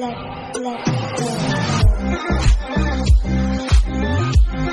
let, let.